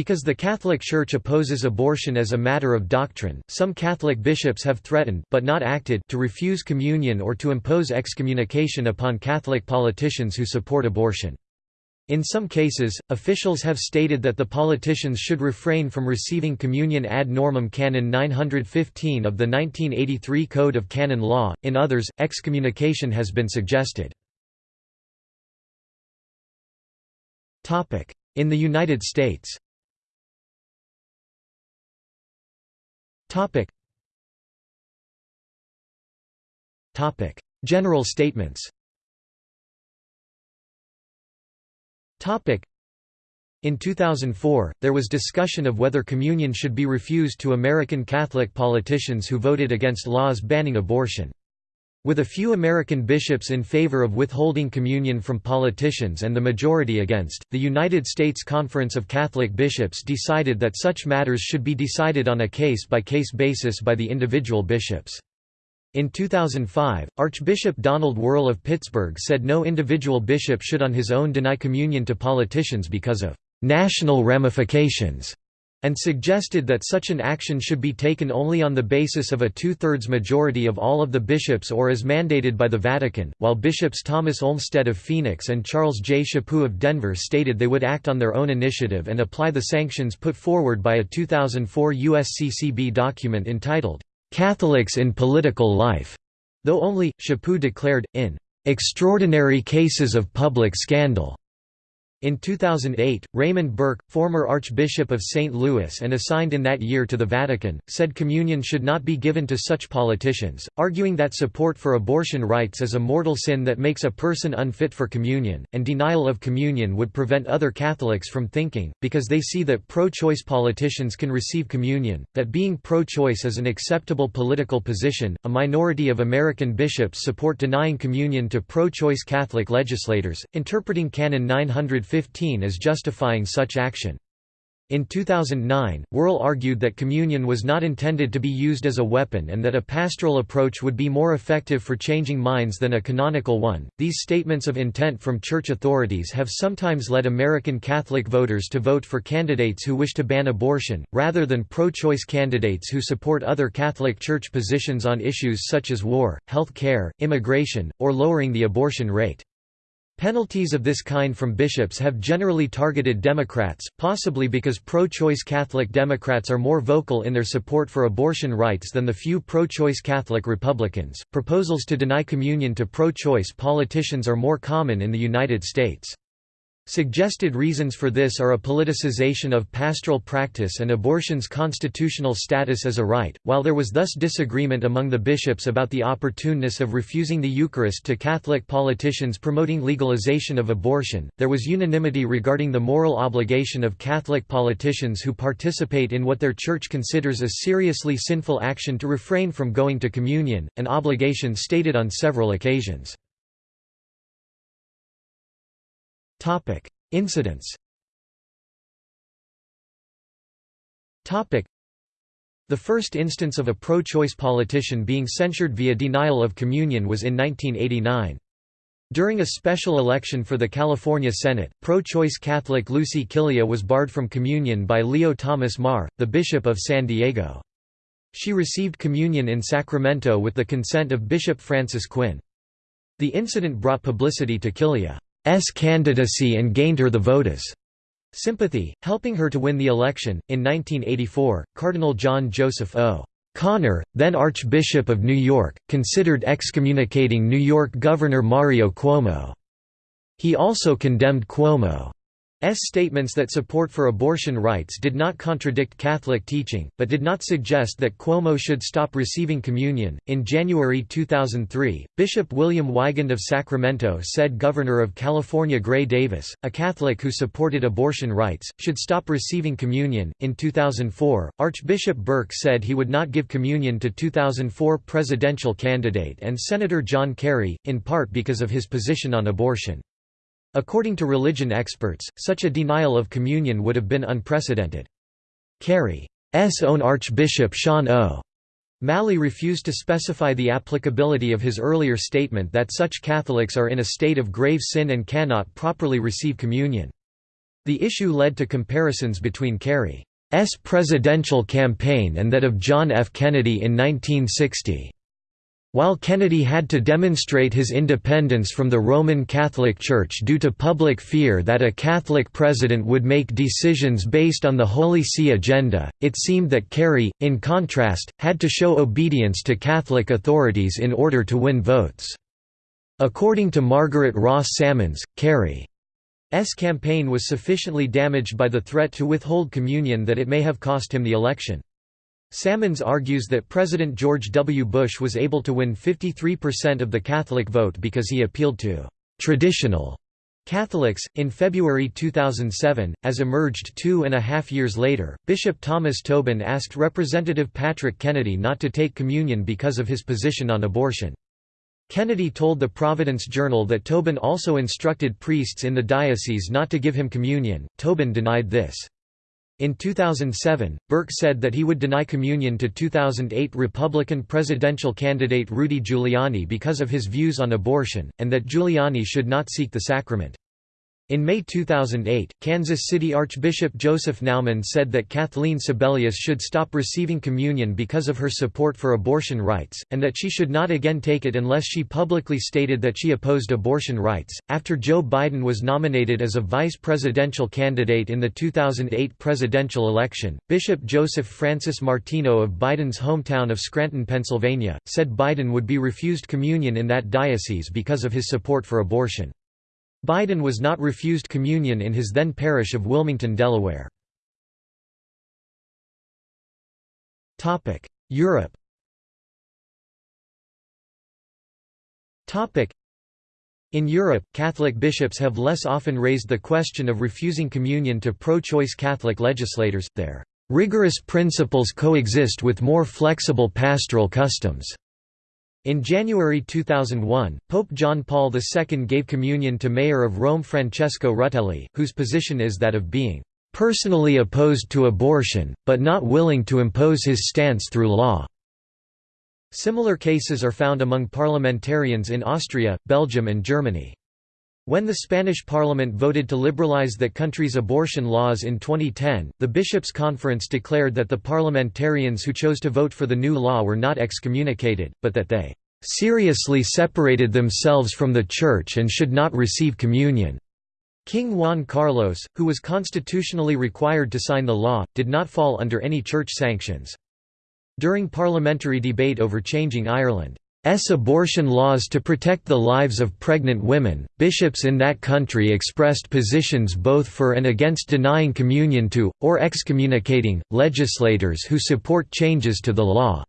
Because the Catholic Church opposes abortion as a matter of doctrine, some Catholic bishops have threatened but not acted to refuse communion or to impose excommunication upon Catholic politicians who support abortion. In some cases, officials have stated that the politicians should refrain from receiving communion ad normam canon 915 of the 1983 Code of Canon Law, in others, excommunication has been suggested. In the United States Topic. Topic. General statements Topic. In 2004, there was discussion of whether communion should be refused to American Catholic politicians who voted against laws banning abortion. With a few American bishops in favor of withholding communion from politicians and the majority against, the United States Conference of Catholic Bishops decided that such matters should be decided on a case-by-case -case basis by the individual bishops. In 2005, Archbishop Donald Wuerl of Pittsburgh said no individual bishop should on his own deny communion to politicians because of «national ramifications» and suggested that such an action should be taken only on the basis of a two-thirds majority of all of the bishops or as mandated by the Vatican, while bishops Thomas Olmsted of Phoenix and Charles J. Chaput of Denver stated they would act on their own initiative and apply the sanctions put forward by a 2004 USCCB document entitled, "'Catholics in Political Life", though only, Chaput declared, in "'extraordinary cases of public scandal' In 2008, Raymond Burke, former Archbishop of St. Louis and assigned in that year to the Vatican, said communion should not be given to such politicians, arguing that support for abortion rights is a mortal sin that makes a person unfit for communion, and denial of communion would prevent other Catholics from thinking, because they see that pro-choice politicians can receive communion, that being pro-choice is an acceptable political position. A minority of American bishops support denying communion to pro-choice Catholic legislators, interpreting Canon 900 15 as justifying such action. In 2009, Wuerl argued that communion was not intended to be used as a weapon and that a pastoral approach would be more effective for changing minds than a canonical one. These statements of intent from church authorities have sometimes led American Catholic voters to vote for candidates who wish to ban abortion, rather than pro choice candidates who support other Catholic Church positions on issues such as war, health care, immigration, or lowering the abortion rate. Penalties of this kind from bishops have generally targeted Democrats, possibly because pro-choice Catholic Democrats are more vocal in their support for abortion rights than the few pro-choice Catholic Republicans. Proposals to deny communion to pro-choice politicians are more common in the United States. Suggested reasons for this are a politicization of pastoral practice and abortion's constitutional status as a right. While there was thus disagreement among the bishops about the opportuneness of refusing the Eucharist to Catholic politicians promoting legalization of abortion, there was unanimity regarding the moral obligation of Catholic politicians who participate in what their church considers a seriously sinful action to refrain from going to communion, an obligation stated on several occasions. Topic: Incidents. Topic: The first instance of a pro-choice politician being censured via denial of communion was in 1989. During a special election for the California Senate, pro-choice Catholic Lucy Killea was barred from communion by Leo Thomas Maher, the Bishop of San Diego. She received communion in Sacramento with the consent of Bishop Francis Quinn. The incident brought publicity to Killea. S candidacy and gained her the votus sympathy, helping her to win the election. In 1984, Cardinal John Joseph O. Connor, then Archbishop of New York, considered excommunicating New York Governor Mario Cuomo. He also condemned Cuomo statements that support for abortion rights did not contradict Catholic teaching, but did not suggest that Cuomo should stop receiving communion. In January 2003, Bishop William Weigand of Sacramento said Governor of California Gray Davis, a Catholic who supported abortion rights, should stop receiving communion. In 2004, Archbishop Burke said he would not give communion to 2004 presidential candidate and Senator John Kerry, in part because of his position on abortion. According to religion experts, such a denial of communion would have been unprecedented. Kerry's own Archbishop Sean O. Malley refused to specify the applicability of his earlier statement that such Catholics are in a state of grave sin and cannot properly receive communion. The issue led to comparisons between Kerry's presidential campaign and that of John F. Kennedy in 1960. While Kennedy had to demonstrate his independence from the Roman Catholic Church due to public fear that a Catholic president would make decisions based on the Holy See agenda, it seemed that Kerry, in contrast, had to show obedience to Catholic authorities in order to win votes. According to Margaret Ross Salmons, Kerry's campaign was sufficiently damaged by the threat to withhold communion that it may have cost him the election. Salmons argues that President George W. Bush was able to win 53% of the Catholic vote because he appealed to traditional Catholics. In February 2007, as emerged two and a half years later, Bishop Thomas Tobin asked Representative Patrick Kennedy not to take communion because of his position on abortion. Kennedy told the Providence Journal that Tobin also instructed priests in the diocese not to give him communion. Tobin denied this. In 2007, Burke said that he would deny communion to 2008 Republican presidential candidate Rudy Giuliani because of his views on abortion, and that Giuliani should not seek the sacrament. In May 2008, Kansas City Archbishop Joseph Naumann said that Kathleen Sebelius should stop receiving communion because of her support for abortion rights, and that she should not again take it unless she publicly stated that she opposed abortion rights. After Joe Biden was nominated as a vice presidential candidate in the 2008 presidential election, Bishop Joseph Francis Martino of Biden's hometown of Scranton, Pennsylvania, said Biden would be refused communion in that diocese because of his support for abortion. Biden was not refused communion in his then parish of Wilmington, Delaware. Europe in Europe, Catholic bishops have less often raised the question of refusing communion to pro-choice Catholic legislators, their rigorous principles coexist with more flexible pastoral customs. In January 2001, Pope John Paul II gave communion to Mayor of Rome Francesco Rutelli, whose position is that of being "...personally opposed to abortion, but not willing to impose his stance through law." Similar cases are found among parliamentarians in Austria, Belgium and Germany. When the Spanish parliament voted to liberalize that country's abortion laws in 2010, the Bishops' Conference declared that the parliamentarians who chose to vote for the new law were not excommunicated, but that they "...seriously separated themselves from the Church and should not receive communion." King Juan Carlos, who was constitutionally required to sign the law, did not fall under any church sanctions. During parliamentary debate over changing Ireland S abortion laws to protect the lives of pregnant women. Bishops in that country expressed positions both for and against denying communion to, or excommunicating, legislators who support changes to the law.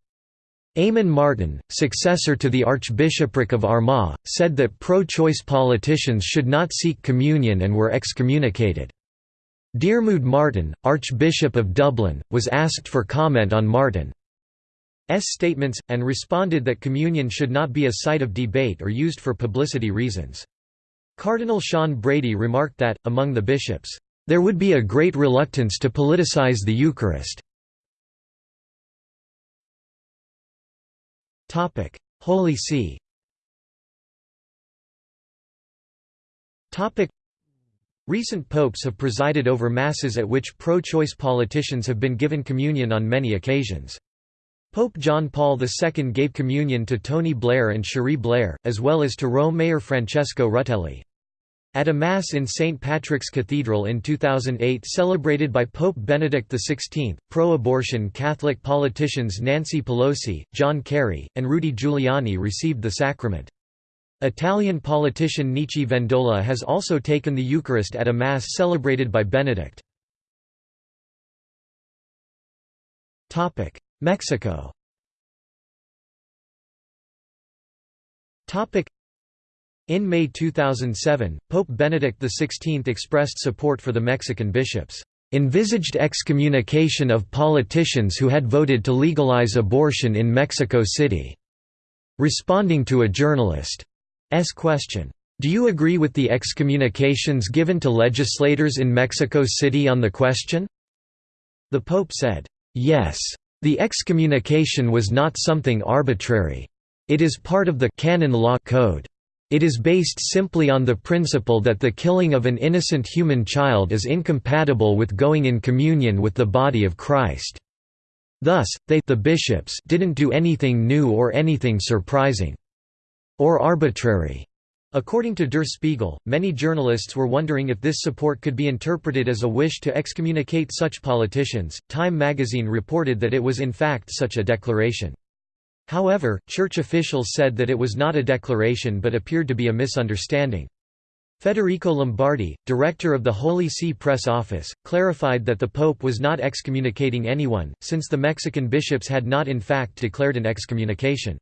Eamon Martin, successor to the Archbishopric of Armagh, said that pro-choice politicians should not seek communion and were excommunicated. Diarmuid Martin, Archbishop of Dublin, was asked for comment on Martin. S statements, and responded that communion should not be a site of debate or used for publicity reasons. Cardinal Sean Brady remarked that, among the bishops, "...there would be a great reluctance to politicize the Eucharist." Holy See Recent popes have presided over masses at which pro-choice politicians have been given communion on many occasions. Pope John Paul II gave communion to Tony Blair and Cherie Blair, as well as to Rome Mayor Francesco Rutelli. At a Mass in St. Patrick's Cathedral in 2008 celebrated by Pope Benedict XVI, pro-abortion Catholic politicians Nancy Pelosi, John Kerry, and Rudy Giuliani received the sacrament. Italian politician Nichi Vendola has also taken the Eucharist at a Mass celebrated by Benedict. Mexico In May 2007, Pope Benedict XVI expressed support for the Mexican bishops' envisaged excommunication of politicians who had voted to legalize abortion in Mexico City. Responding to a journalist's question, "'Do you agree with the excommunications given to legislators in Mexico City on the question?' The Pope said, "'Yes. The excommunication was not something arbitrary. It is part of the canon law code. It is based simply on the principle that the killing of an innocent human child is incompatible with going in communion with the body of Christ. Thus, they the bishops didn't do anything new or anything surprising. Or arbitrary. According to Der Spiegel, many journalists were wondering if this support could be interpreted as a wish to excommunicate such politicians. Time magazine reported that it was in fact such a declaration. However, church officials said that it was not a declaration but appeared to be a misunderstanding. Federico Lombardi, director of the Holy See Press Office, clarified that the Pope was not excommunicating anyone, since the Mexican bishops had not in fact declared an excommunication.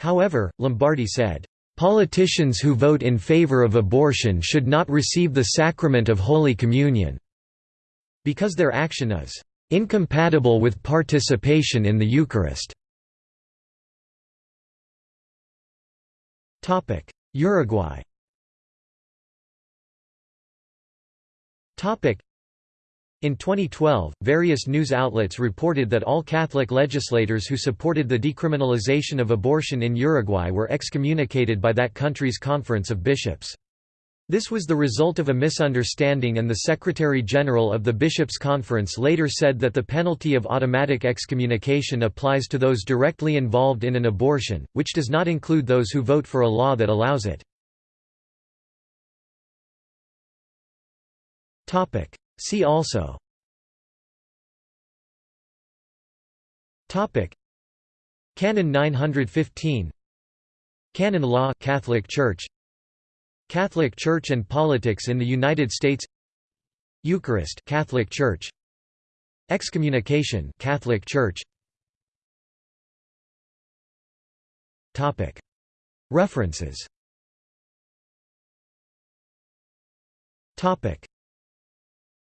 However, Lombardi said, "...politicians who vote in favor of abortion should not receive the sacrament of Holy Communion," because their action is "...incompatible with participation in the Eucharist." Uruguay in 2012, various news outlets reported that all Catholic legislators who supported the decriminalization of abortion in Uruguay were excommunicated by that country's Conference of Bishops. This was the result of a misunderstanding and the Secretary-General of the Bishops' Conference later said that the penalty of automatic excommunication applies to those directly involved in an abortion, which does not include those who vote for a law that allows it. See also. Topic. Canon 915 Canon Law Catholic Church. Catholic Church and politics in the United States. Eucharist Catholic Church. Excommunication Catholic Church. Topic. References. Topic